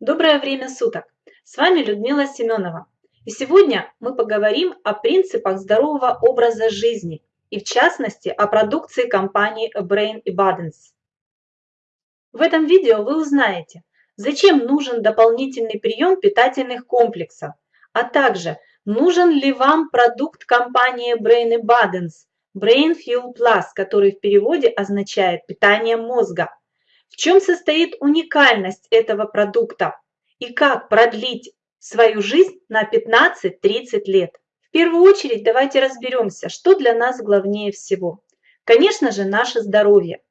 Доброе время суток! С вами Людмила Семенова. И сегодня мы поговорим о принципах здорового образа жизни и в частности о продукции компании Brain Abundance. В этом видео вы узнаете, зачем нужен дополнительный прием питательных комплексов, а также нужен ли вам продукт компании Brain Abundance Brain Fuel Plus, который в переводе означает питание мозга. В чем состоит уникальность этого продукта и как продлить свою жизнь на 15-30 лет? В первую очередь давайте разберемся, что для нас главнее всего. Конечно же, наше здоровье.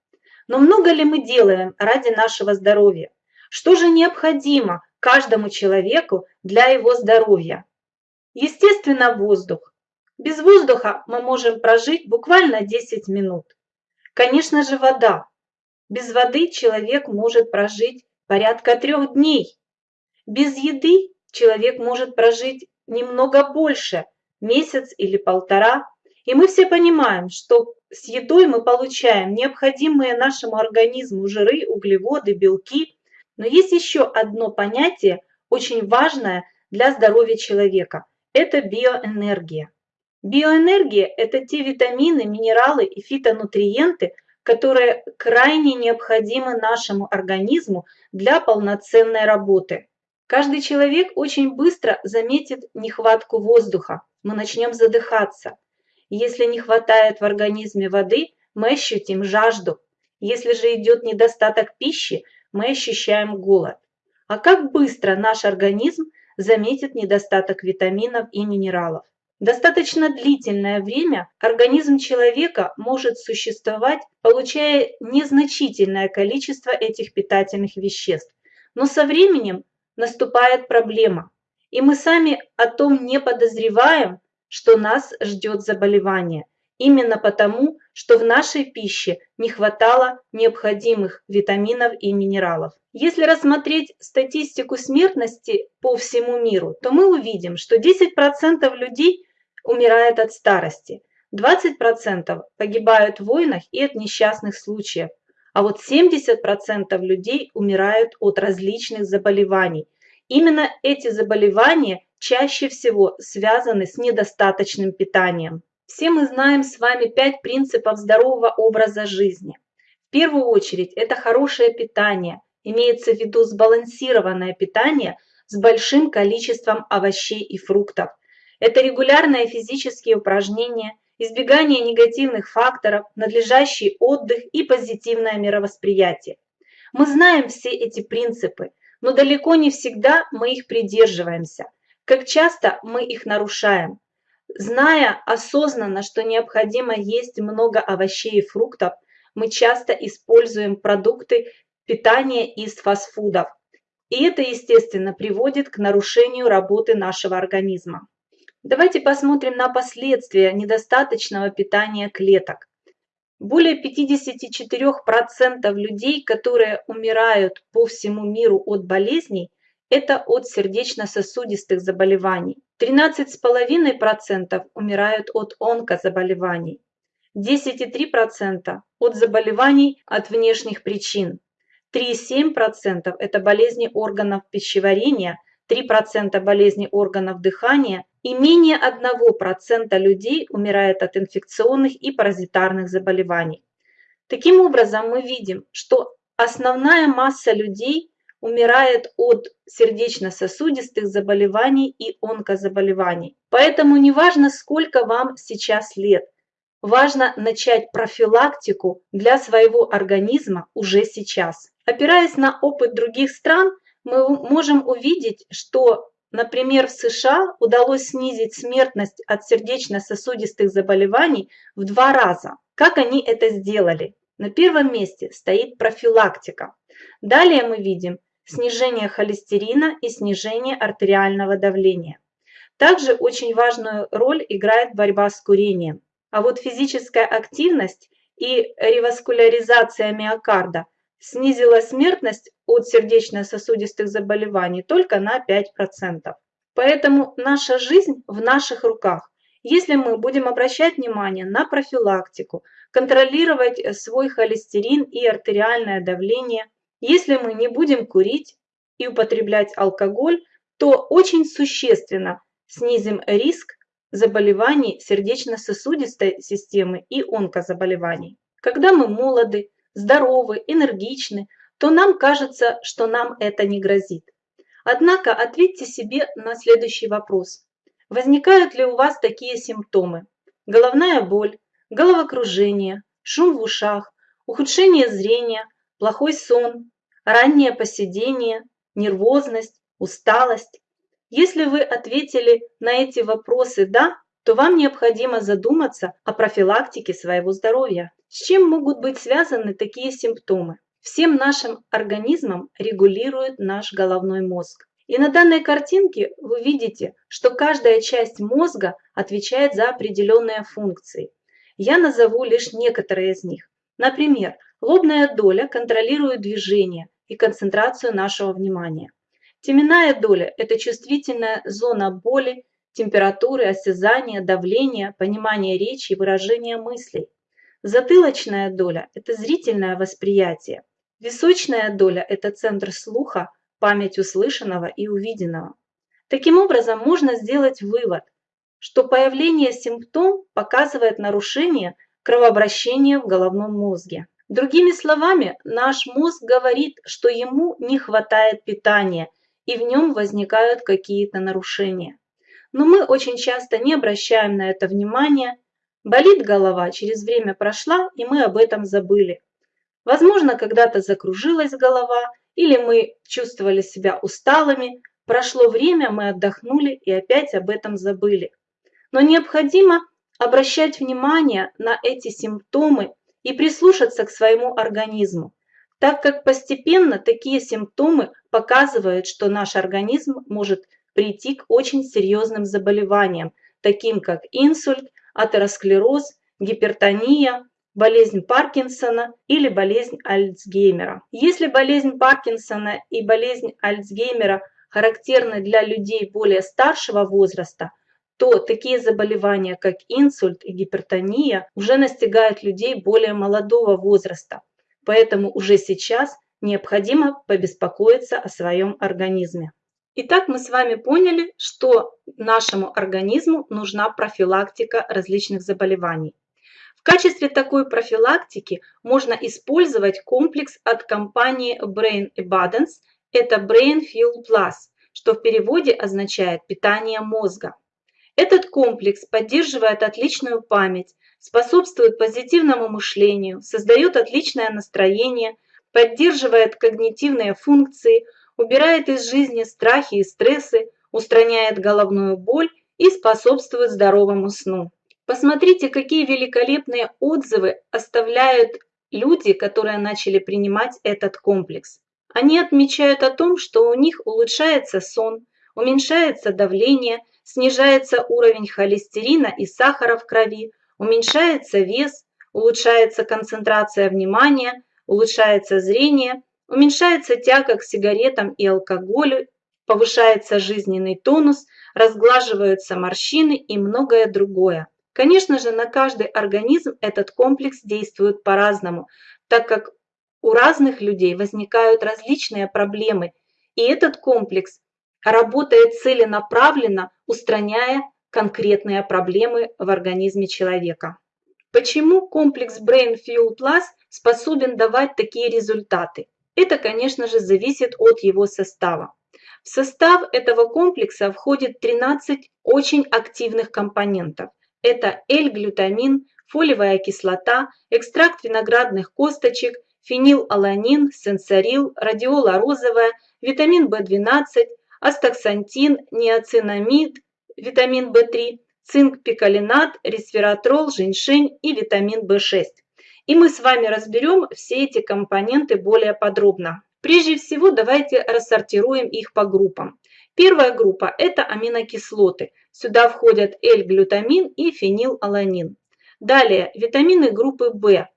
Но много ли мы делаем ради нашего здоровья? Что же необходимо каждому человеку для его здоровья? Естественно, воздух. Без воздуха мы можем прожить буквально 10 минут. Конечно же, вода. Без воды человек может прожить порядка трех дней. Без еды человек может прожить немного больше, месяц или полтора. И мы все понимаем, что с едой мы получаем необходимые нашему организму жиры, углеводы, белки. Но есть еще одно понятие, очень важное для здоровья человека. Это биоэнергия. Биоэнергия – это те витамины, минералы и фитонутриенты, которые крайне необходимы нашему организму для полноценной работы. Каждый человек очень быстро заметит нехватку воздуха, мы начнем задыхаться. Если не хватает в организме воды, мы ощутим жажду. Если же идет недостаток пищи, мы ощущаем голод. А как быстро наш организм заметит недостаток витаминов и минералов? Достаточно длительное время организм человека может существовать, получая незначительное количество этих питательных веществ. Но со временем наступает проблема, и мы сами о том не подозреваем, что нас ждет заболевание. Именно потому, что в нашей пище не хватало необходимых витаминов и минералов. Если рассмотреть статистику смертности по всему миру, то мы увидим, что 10% людей умирает от старости, 20% погибают в войнах и от несчастных случаев, а вот 70% людей умирают от различных заболеваний. Именно эти заболевания чаще всего связаны с недостаточным питанием. Все мы знаем с вами пять принципов здорового образа жизни. В первую очередь это хорошее питание, имеется в виду сбалансированное питание с большим количеством овощей и фруктов – это регулярные физические упражнения, избегание негативных факторов, надлежащий отдых и позитивное мировосприятие. Мы знаем все эти принципы, но далеко не всегда мы их придерживаемся. Как часто мы их нарушаем. Зная осознанно, что необходимо есть много овощей и фруктов, мы часто используем продукты питания из фастфудов. И это, естественно, приводит к нарушению работы нашего организма. Давайте посмотрим на последствия недостаточного питания клеток. Более 54% людей, которые умирают по всему миру от болезней, это от сердечно-сосудистых заболеваний. 13,5% умирают от онкозаболеваний. 10,3% от заболеваний от внешних причин. 3,7% это болезни органов пищеварения, 3% болезни органов дыхания и менее 1% людей умирает от инфекционных и паразитарных заболеваний. Таким образом, мы видим, что основная масса людей умирает от сердечно-сосудистых заболеваний и онкозаболеваний. Поэтому неважно, сколько вам сейчас лет, важно начать профилактику для своего организма уже сейчас. Опираясь на опыт других стран, мы можем увидеть, что, например, в США удалось снизить смертность от сердечно-сосудистых заболеваний в два раза. Как они это сделали? На первом месте стоит профилактика. Далее мы видим снижение холестерина и снижение артериального давления. Также очень важную роль играет борьба с курением. А вот физическая активность и реваскуляризация миокарда – снизила смертность от сердечно-сосудистых заболеваний только на 5%. Поэтому наша жизнь в наших руках. Если мы будем обращать внимание на профилактику, контролировать свой холестерин и артериальное давление, если мы не будем курить, и употреблять алкоголь, то очень существенно снизим риск заболеваний сердечно-сосудистой системы и онкозаболеваний. Когда мы молоды, здоровы, энергичны, то нам кажется, что нам это не грозит. Однако ответьте себе на следующий вопрос. Возникают ли у вас такие симптомы? Головная боль, головокружение, шум в ушах, ухудшение зрения, плохой сон, раннее поседение, нервозность, усталость. Если вы ответили на эти вопросы «да», то вам необходимо задуматься о профилактике своего здоровья. С чем могут быть связаны такие симптомы? Всем нашим организмом регулирует наш головной мозг. И на данной картинке вы видите, что каждая часть мозга отвечает за определенные функции. Я назову лишь некоторые из них. Например, лобная доля контролирует движение и концентрацию нашего внимания. Теменная доля – это чувствительная зона боли, температуры, осязания, давления, понимания речи и выражения мыслей. Затылочная доля – это зрительное восприятие. Височная доля – это центр слуха, память услышанного и увиденного. Таким образом, можно сделать вывод, что появление симптом показывает нарушение кровообращения в головном мозге. Другими словами, наш мозг говорит, что ему не хватает питания и в нем возникают какие-то нарушения. Но мы очень часто не обращаем на это внимания, болит голова, через время прошла, и мы об этом забыли. Возможно, когда-то закружилась голова, или мы чувствовали себя усталыми, прошло время, мы отдохнули и опять об этом забыли. Но необходимо обращать внимание на эти симптомы и прислушаться к своему организму, так как постепенно такие симптомы показывают, что наш организм может прийти к очень серьезным заболеваниям, таким как инсульт, атеросклероз, гипертония, болезнь Паркинсона или болезнь Альцгеймера. Если болезнь Паркинсона и болезнь Альцгеймера характерны для людей более старшего возраста, то такие заболевания, как инсульт и гипертония, уже настигают людей более молодого возраста. Поэтому уже сейчас необходимо побеспокоиться о своем организме. Итак, мы с вами поняли, что нашему организму нужна профилактика различных заболеваний. В качестве такой профилактики можно использовать комплекс от компании Brain Abundance, это Brain Fuel Plus, что в переводе означает питание мозга. Этот комплекс поддерживает отличную память, способствует позитивному мышлению, создает отличное настроение, поддерживает когнитивные функции, убирает из жизни страхи и стрессы, устраняет головную боль и способствует здоровому сну. Посмотрите, какие великолепные отзывы оставляют люди, которые начали принимать этот комплекс. Они отмечают о том, что у них улучшается сон, уменьшается давление – снижается уровень холестерина и сахара в крови, уменьшается вес, улучшается концентрация внимания, улучшается зрение, уменьшается тяга к сигаретам и алкоголю, повышается жизненный тонус, разглаживаются морщины и многое другое. Конечно же, на каждый организм этот комплекс действует по-разному, так как у разных людей возникают различные проблемы, и этот комплекс работает целенаправленно, устраняя конкретные проблемы в организме человека. Почему комплекс Brain Fuel Plus способен давать такие результаты? Это, конечно же, зависит от его состава. В состав этого комплекса входит 13 очень активных компонентов. Это L-глютамин, фолиевая кислота, экстракт виноградных косточек, фенилаланин, сенсорил, радиола розовая, витамин В12, астаксантин, неоцинамид, витамин В3, цинк, пикалинат, ресвератрол, женьшень и витамин В6. И мы с вами разберем все эти компоненты более подробно. Прежде всего давайте рассортируем их по группам. Первая группа – это аминокислоты. Сюда входят L-глютамин и фенилаланин. Далее витамины группы В.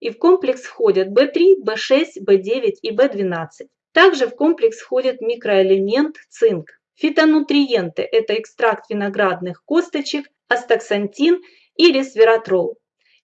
И в комплекс входят В3, В6, В9 и В12. Также в комплекс входит микроэлемент цинк. Фитонутриенты – это экстракт виноградных косточек, астаксантин и ресвератрол.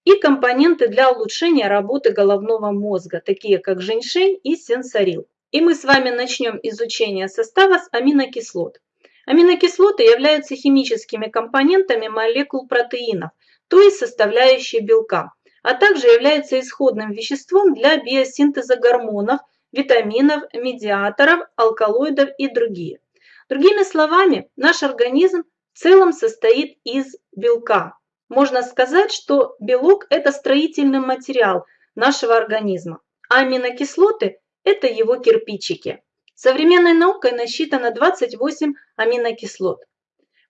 И компоненты для улучшения работы головного мозга, такие как женьшень и сенсорил. И мы с вами начнем изучение состава с аминокислот. Аминокислоты являются химическими компонентами молекул протеинов, то есть составляющей белка, а также являются исходным веществом для биосинтеза гормонов, витаминов, медиаторов, алкалоидов и другие. Другими словами, наш организм в целом состоит из белка. Можно сказать, что белок – это строительный материал нашего организма, а аминокислоты это его кирпичики. Современной наукой насчитано 28 аминокислот.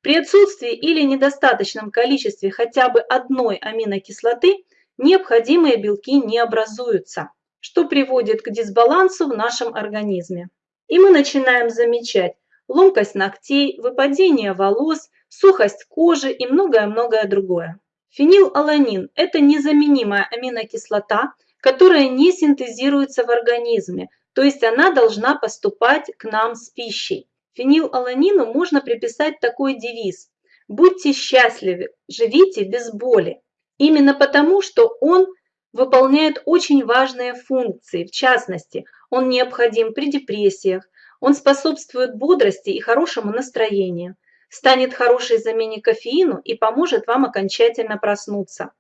При отсутствии или недостаточном количестве хотя бы одной аминокислоты необходимые белки не образуются, что приводит к дисбалансу в нашем организме. И мы начинаем замечать ломкость ногтей, выпадение волос, сухость кожи и многое-многое другое. Фенилаланин – это незаменимая аминокислота, которая не синтезируется в организме, то есть она должна поступать к нам с пищей. Фенилаланину можно приписать такой девиз «Будьте счастливы, живите без боли». Именно потому, что он выполняет очень важные функции, в частности, он необходим при депрессиях, он способствует бодрости и хорошему настроению, станет хорошей замене кофеину и поможет вам окончательно проснуться.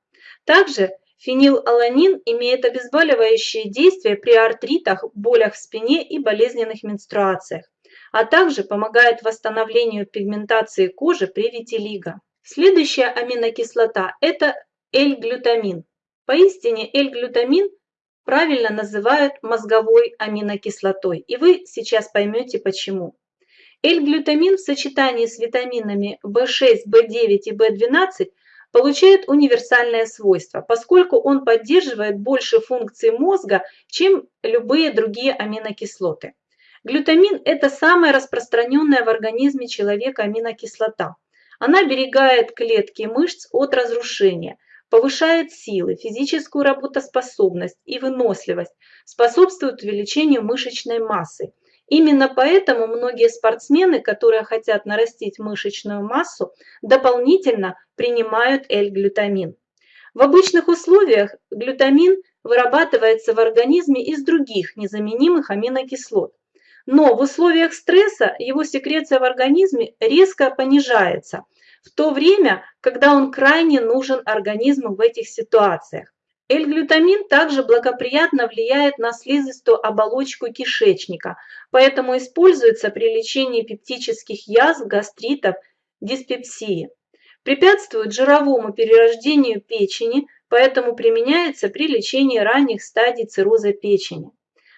Также Фенилаланин имеет обезболивающее действие при артритах, болях в спине и болезненных менструациях, а также помогает восстановлению пигментации кожи при витилиго. Следующая аминокислота – это L-глютамин. Поистине L-глютамин правильно называют мозговой аминокислотой, и вы сейчас поймете почему. L-глютамин в сочетании с витаминами В6, В9 и В12 получает универсальное свойство, поскольку он поддерживает больше функций мозга, чем любые другие аминокислоты. Глютамин – это самая распространенная в организме человека аминокислота. Она оберегает клетки мышц от разрушения, повышает силы, физическую работоспособность и выносливость, способствует увеличению мышечной массы – Именно поэтому многие спортсмены, которые хотят нарастить мышечную массу, дополнительно принимают L-глютамин. В обычных условиях глютамин вырабатывается в организме из других незаменимых аминокислот. Но в условиях стресса его секреция в организме резко понижается, в то время, когда он крайне нужен организму в этих ситуациях. L-глютамин также благоприятно влияет на слизистую оболочку кишечника, поэтому используется при лечении пептических язв, гастритов, диспепсии. Препятствует жировому перерождению печени, поэтому применяется при лечении ранних стадий цирроза печени.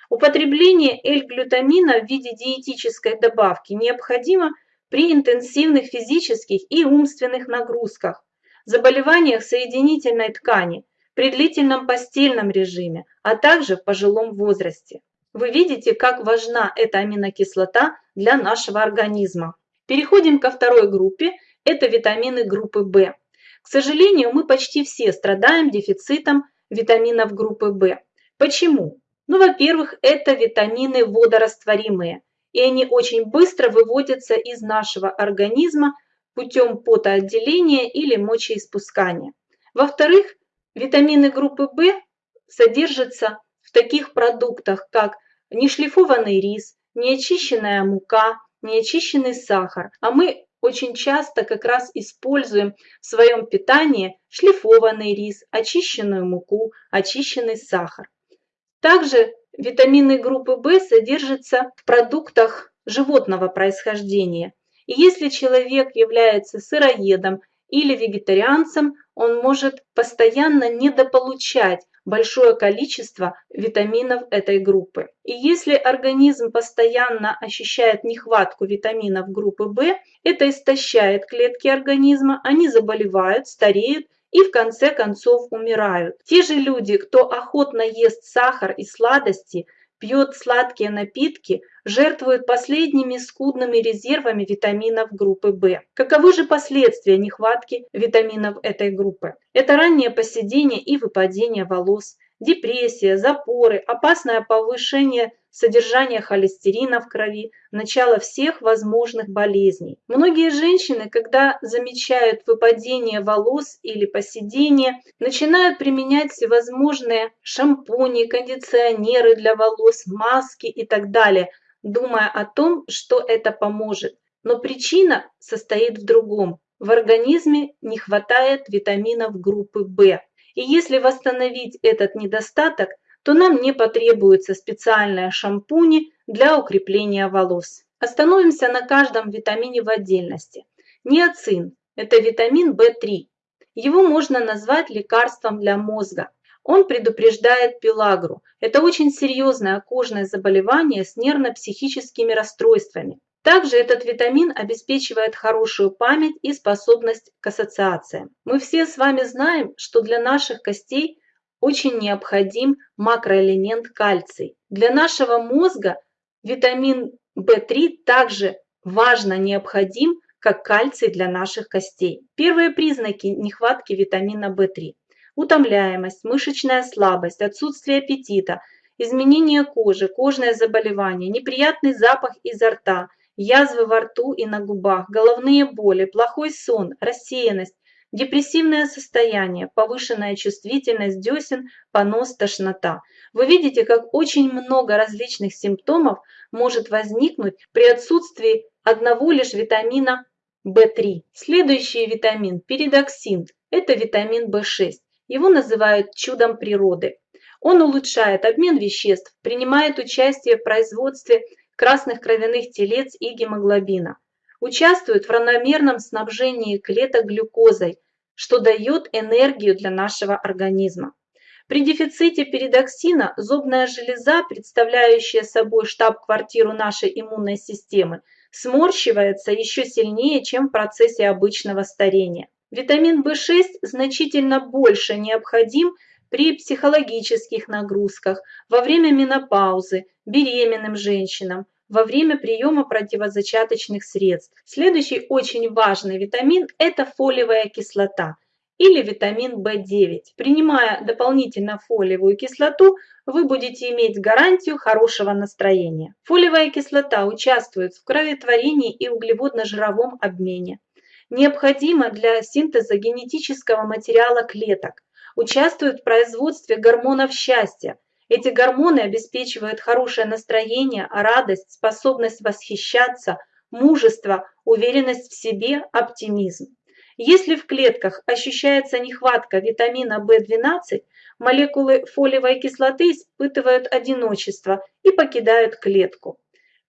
Употребление L-глютамина в виде диетической добавки необходимо при интенсивных физических и умственных нагрузках, заболеваниях соединительной ткани – при длительном постельном режиме, а также в пожилом возрасте. Вы видите, как важна эта аминокислота для нашего организма. Переходим ко второй группе, это витамины группы В. К сожалению, мы почти все страдаем дефицитом витаминов группы В. Почему? Ну, во-первых, это витамины водорастворимые, и они очень быстро выводятся из нашего организма путем потоотделения или мочеиспускания. Во-вторых, Витамины группы В содержатся в таких продуктах, как нешлифованный рис, неочищенная мука, неочищенный сахар. А мы очень часто как раз используем в своем питании шлифованный рис, очищенную муку, очищенный сахар. Также витамины группы В содержатся в продуктах животного происхождения. И если человек является сыроедом или вегетарианцем, он может постоянно недополучать большое количество витаминов этой группы. И если организм постоянно ощущает нехватку витаминов группы В, это истощает клетки организма, они заболевают, стареют и в конце концов умирают. Те же люди, кто охотно ест сахар и сладости, пьет сладкие напитки, жертвует последними скудными резервами витаминов группы В. Каковы же последствия нехватки витаминов этой группы? Это раннее поседение и выпадение волос, депрессия, запоры, опасное повышение содержание холестерина в крови, начало всех возможных болезней. Многие женщины, когда замечают выпадение волос или поседение, начинают применять всевозможные шампуни, кондиционеры для волос, маски и так далее, думая о том, что это поможет. Но причина состоит в другом. В организме не хватает витаминов группы В. И если восстановить этот недостаток, то нам не потребуются специальные шампуни для укрепления волос. Остановимся на каждом витамине в отдельности. Ниацин – это витамин В3. Его можно назвать лекарством для мозга. Он предупреждает пелагру. Это очень серьезное кожное заболевание с нервно-психическими расстройствами. Также этот витамин обеспечивает хорошую память и способность к ассоциациям. Мы все с вами знаем, что для наших костей очень необходим макроэлемент кальций. Для нашего мозга витамин В3 также важно необходим, как кальций для наших костей. Первые признаки нехватки витамина В3 – утомляемость, мышечная слабость, отсутствие аппетита, изменение кожи, кожное заболевание, неприятный запах изо рта – язвы во рту и на губах, головные боли, плохой сон, рассеянность, депрессивное состояние, повышенная чувствительность десен, понос, тошнота. Вы видите, как очень много различных симптомов может возникнуть при отсутствии одного лишь витамина В3. Следующий витамин – перидоксин. Это витамин В6. Его называют чудом природы. Он улучшает обмен веществ, принимает участие в производстве красных кровяных телец и гемоглобина. Участвует в равномерном снабжении клеток глюкозой, что дает энергию для нашего организма. При дефиците перидоксина зубная железа, представляющая собой штаб-квартиру нашей иммунной системы, сморщивается еще сильнее, чем в процессе обычного старения. Витамин В6 значительно больше необходим при психологических нагрузках, во время менопаузы, беременным женщинам, во время приема противозачаточных средств. Следующий очень важный витамин – это фолиевая кислота или витамин В9. Принимая дополнительно фолиевую кислоту, вы будете иметь гарантию хорошего настроения. Фолиевая кислота участвует в кроветворении и углеводно-жировом обмене. Необходима для синтеза генетического материала клеток, участвует в производстве гормонов счастья. Эти гормоны обеспечивают хорошее настроение, радость, способность восхищаться, мужество, уверенность в себе, оптимизм. Если в клетках ощущается нехватка витамина В12, молекулы фолиевой кислоты испытывают одиночество и покидают клетку.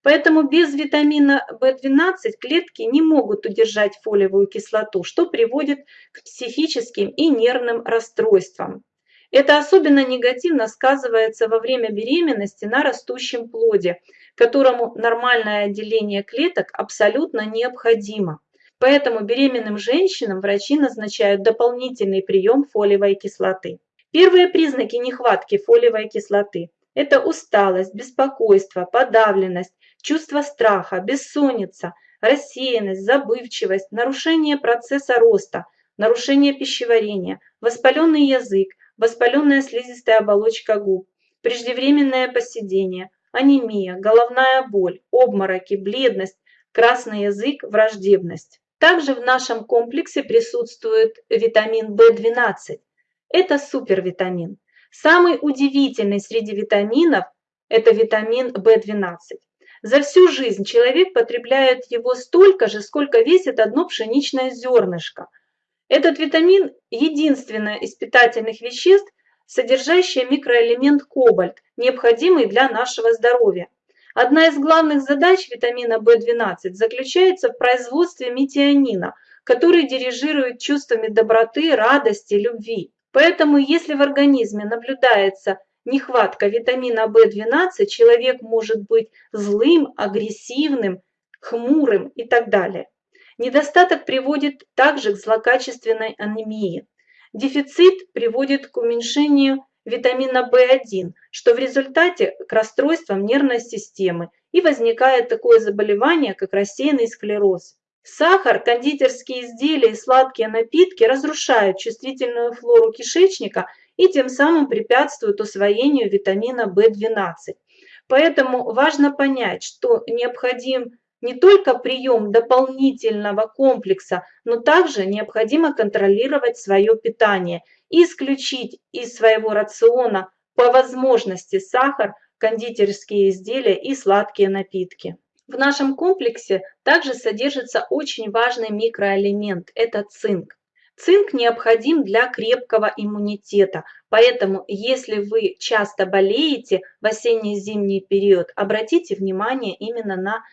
Поэтому без витамина В12 клетки не могут удержать фолиевую кислоту, что приводит к психическим и нервным расстройствам. Это особенно негативно сказывается во время беременности на растущем плоде, которому нормальное отделение клеток абсолютно необходимо. Поэтому беременным женщинам врачи назначают дополнительный прием фолиевой кислоты. Первые признаки нехватки фолиевой кислоты – это усталость, беспокойство, подавленность, чувство страха, бессонница, рассеянность, забывчивость, нарушение процесса роста, нарушение пищеварения, воспаленный язык, воспаленная слизистая оболочка губ, преждевременное поседение, анемия, головная боль, обмороки, бледность, красный язык, враждебность. Также в нашем комплексе присутствует витамин В12. Это супервитамин. Самый удивительный среди витаминов – это витамин В12. За всю жизнь человек потребляет его столько же, сколько весит одно пшеничное зернышко. Этот витамин – единственное из питательных веществ, содержащее микроэлемент кобальт, необходимый для нашего здоровья. Одна из главных задач витамина В12 заключается в производстве метионина, который дирижирует чувствами доброты, радости, любви. Поэтому если в организме наблюдается нехватка витамина В12, человек может быть злым, агрессивным, хмурым и так далее. Недостаток приводит также к злокачественной анемии. Дефицит приводит к уменьшению витамина В1, что в результате к расстройствам нервной системы и возникает такое заболевание, как рассеянный склероз. Сахар, кондитерские изделия и сладкие напитки разрушают чувствительную флору кишечника и тем самым препятствуют усвоению витамина В12. Поэтому важно понять, что необходим не только прием дополнительного комплекса, но также необходимо контролировать свое питание и исключить из своего рациона по возможности сахар, кондитерские изделия и сладкие напитки. В нашем комплексе также содержится очень важный микроэлемент – это цинк. Цинк необходим для крепкого иммунитета, поэтому если вы часто болеете в осенне-зимний период, обратите внимание именно на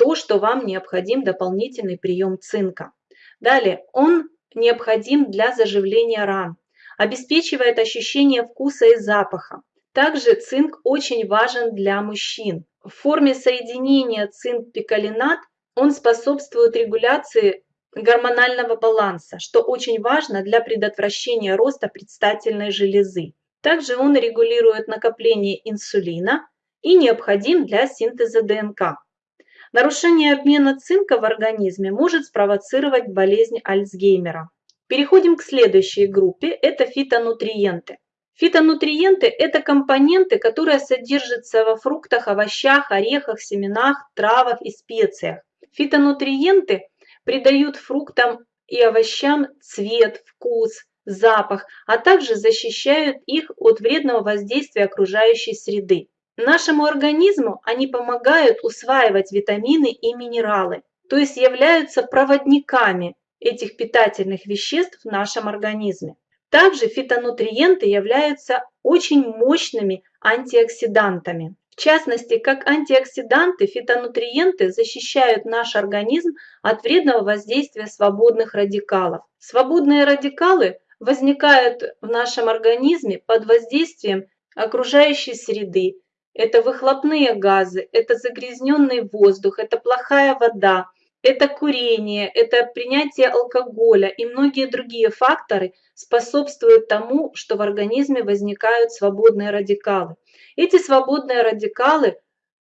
то, что вам необходим дополнительный прием цинка. Далее, он необходим для заживления ран, обеспечивает ощущение вкуса и запаха. Также цинк очень важен для мужчин. В форме соединения цинк-пикалинат он способствует регуляции гормонального баланса, что очень важно для предотвращения роста предстательной железы. Также он регулирует накопление инсулина и необходим для синтеза ДНК. Нарушение обмена цинка в организме может спровоцировать болезнь Альцгеймера. Переходим к следующей группе, это фитонутриенты. Фитонутриенты – это компоненты, которые содержатся во фруктах, овощах, орехах, семенах, травах и специях. Фитонутриенты придают фруктам и овощам цвет, вкус, запах, а также защищают их от вредного воздействия окружающей среды. Нашему организму они помогают усваивать витамины и минералы, то есть являются проводниками этих питательных веществ в нашем организме. Также фитонутриенты являются очень мощными антиоксидантами. В частности, как антиоксиданты, фитонутриенты защищают наш организм от вредного воздействия свободных радикалов. Свободные радикалы возникают в нашем организме под воздействием окружающей среды, это выхлопные газы, это загрязненный воздух, это плохая вода, это курение, это принятие алкоголя и многие другие факторы способствуют тому, что в организме возникают свободные радикалы. Эти свободные радикалы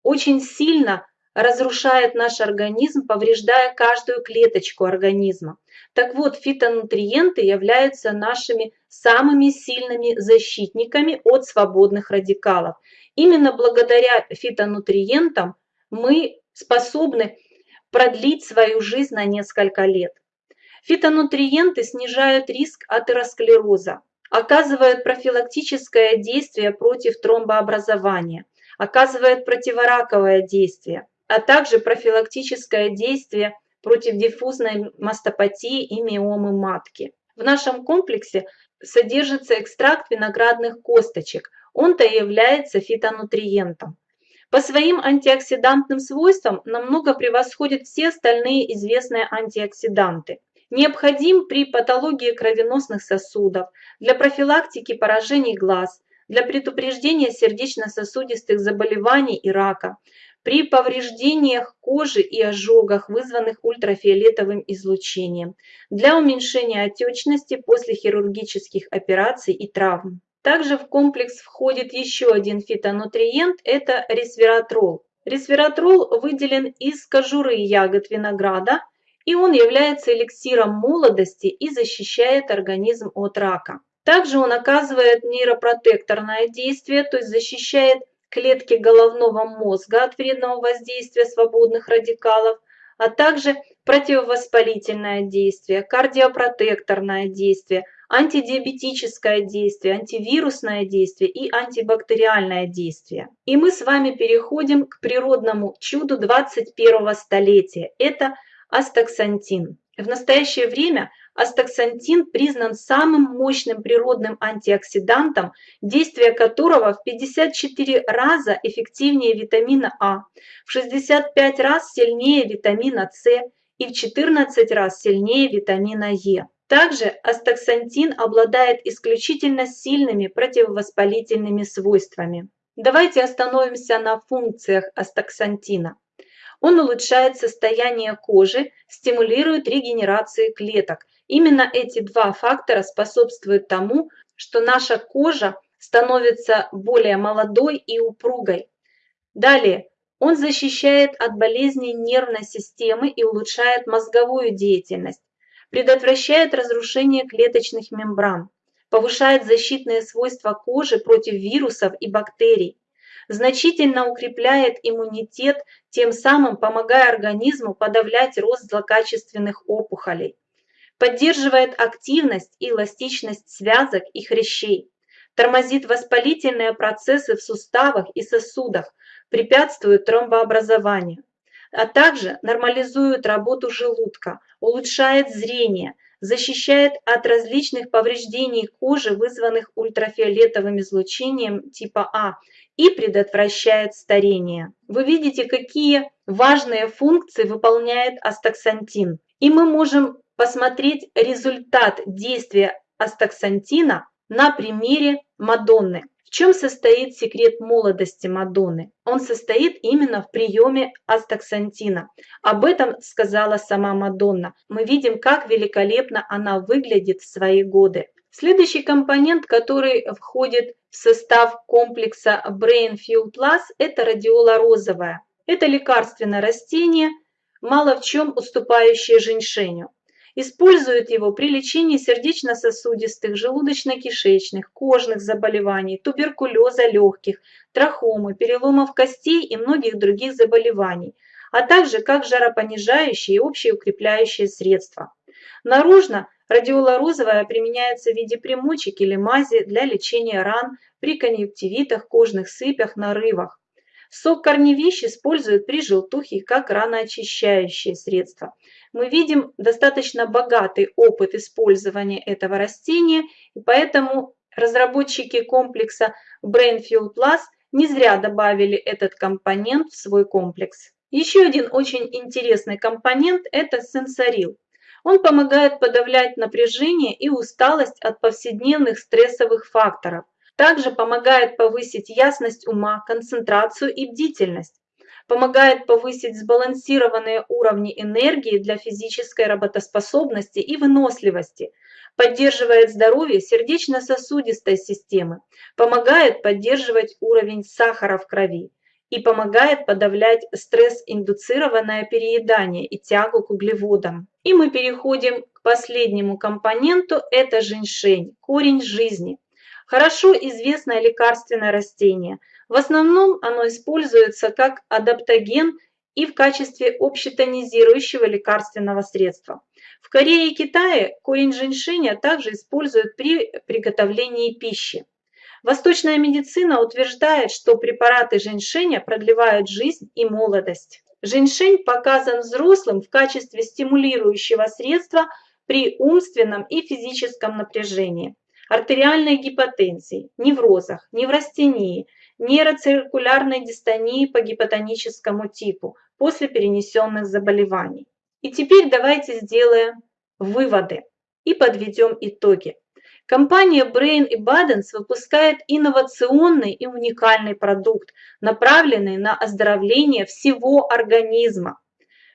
очень сильно разрушают наш организм, повреждая каждую клеточку организма. Так вот, фитонутриенты являются нашими самыми сильными защитниками от свободных радикалов. Именно благодаря фитонутриентам мы способны продлить свою жизнь на несколько лет. Фитонутриенты снижают риск атеросклероза, оказывают профилактическое действие против тромбообразования, оказывают противораковое действие, а также профилактическое действие против диффузной мастопатии и миомы матки. В нашем комплексе содержится экстракт виноградных косточек – он-то является фитонутриентом. По своим антиоксидантным свойствам намного превосходит все остальные известные антиоксиданты. Необходим при патологии кровеносных сосудов, для профилактики поражений глаз, для предупреждения сердечно-сосудистых заболеваний и рака, при повреждениях кожи и ожогах, вызванных ультрафиолетовым излучением, для уменьшения отечности после хирургических операций и травм. Также в комплекс входит еще один фитонутриент – это ресвератрол. Ресвератрол выделен из кожуры ягод винограда, и он является эликсиром молодости и защищает организм от рака. Также он оказывает нейропротекторное действие, то есть защищает клетки головного мозга от вредного воздействия свободных радикалов, а также противовоспалительное действие, кардиопротекторное действие, антидиабетическое действие, антивирусное действие и антибактериальное действие. И мы с вами переходим к природному чуду 21 столетия. Это астаксантин. В настоящее время астаксантин признан самым мощным природным антиоксидантом, действие которого в 54 раза эффективнее витамина А, в 65 раз сильнее витамина С и в 14 раз сильнее витамина Е. Также астаксантин обладает исключительно сильными противовоспалительными свойствами. Давайте остановимся на функциях астаксантина. Он улучшает состояние кожи, стимулирует регенерацию клеток. Именно эти два фактора способствуют тому, что наша кожа становится более молодой и упругой. Далее, он защищает от болезней нервной системы и улучшает мозговую деятельность предотвращает разрушение клеточных мембран, повышает защитные свойства кожи против вирусов и бактерий, значительно укрепляет иммунитет, тем самым помогая организму подавлять рост злокачественных опухолей, поддерживает активность и эластичность связок и хрящей, тормозит воспалительные процессы в суставах и сосудах, препятствует тромбообразованию, а также нормализует работу желудка, улучшает зрение, защищает от различных повреждений кожи, вызванных ультрафиолетовым излучением типа А, и предотвращает старение. Вы видите, какие важные функции выполняет астаксантин. И мы можем посмотреть результат действия астаксантина на примере Мадонны. Чем состоит секрет молодости Мадонны? Он состоит именно в приеме астаксантина. Об этом сказала сама Мадонна. Мы видим, как великолепно она выглядит в свои годы. Следующий компонент, который входит в состав комплекса Brain Fuel Plus, это радиола розовая. Это лекарственное растение, мало в чем уступающее женьшеню. Используют его при лечении сердечно-сосудистых, желудочно-кишечных, кожных заболеваний, туберкулеза легких, трахомы, переломов костей и многих других заболеваний, а также как жаропонижающее и общеукрепляющее средство. Наружно радиола розовая применяется в виде примочек или мази для лечения ран при конъюнктивитах, кожных сыпях, нарывах. Сок корневищ используют при желтухе как раноочищающее средство. Мы видим достаточно богатый опыт использования этого растения, и поэтому разработчики комплекса Brain Fuel Plus не зря добавили этот компонент в свой комплекс. Еще один очень интересный компонент – это сенсорил. Он помогает подавлять напряжение и усталость от повседневных стрессовых факторов, также помогает повысить ясность ума, концентрацию и бдительность. Помогает повысить сбалансированные уровни энергии для физической работоспособности и выносливости. Поддерживает здоровье сердечно-сосудистой системы. Помогает поддерживать уровень сахара в крови и помогает подавлять стресс-индуцированное переедание и тягу к углеводам. И мы переходим к последнему компоненту, это женьшень, корень жизни. Хорошо известное лекарственное растение. В основном оно используется как адаптоген и в качестве общетонизирующего лекарственного средства. В Корее и Китае корень женьшеня также используют при приготовлении пищи. Восточная медицина утверждает, что препараты женьшеня продлевают жизнь и молодость. Женьшень показан взрослым в качестве стимулирующего средства при умственном и физическом напряжении артериальной гипотензии, неврозах, неврастении, нейроциркулярной дистонии по гипотоническому типу после перенесенных заболеваний. И теперь давайте сделаем выводы и подведем итоги. Компания Brain и Badens выпускает инновационный и уникальный продукт, направленный на оздоровление всего организма.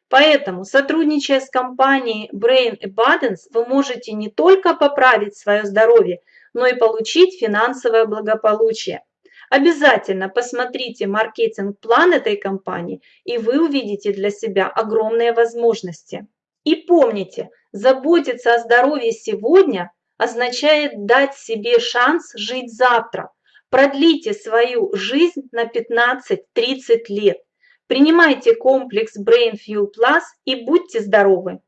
Поэтому, сотрудничая с компанией Brain и Badens, вы можете не только поправить свое здоровье, но и получить финансовое благополучие. Обязательно посмотрите маркетинг-план этой компании, и вы увидите для себя огромные возможности. И помните, заботиться о здоровье сегодня означает дать себе шанс жить завтра. Продлите свою жизнь на 15-30 лет. Принимайте комплекс Brain Fuel Plus и будьте здоровы!